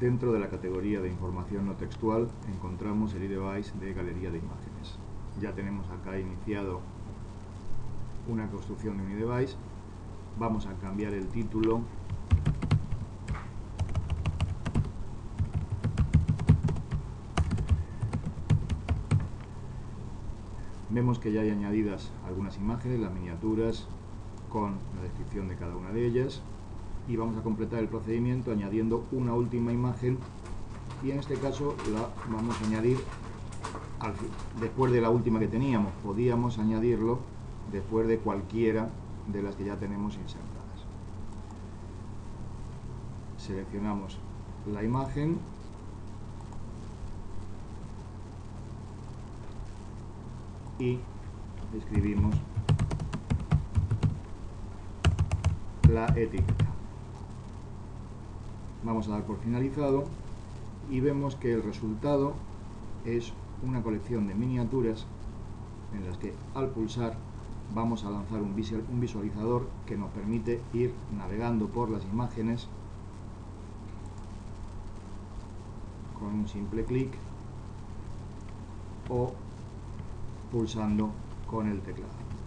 Dentro de la categoría de información no textual encontramos el iDevice de galería de imágenes. Ya tenemos acá iniciado una construcción de un iDevice. Vamos a cambiar el título Vemos que ya hay añadidas algunas imágenes, las miniaturas, con la descripción de cada una de ellas y vamos a completar el procedimiento añadiendo una última imagen y en este caso la vamos a añadir después de la última que teníamos podíamos añadirlo después de cualquiera de las que ya tenemos insertadas. Seleccionamos la imagen. Y escribimos la etiqueta vamos a dar por finalizado y vemos que el resultado es una colección de miniaturas en las que al pulsar vamos a lanzar un visualizador que nos permite ir navegando por las imágenes con un simple clic o pulsando con el teclado.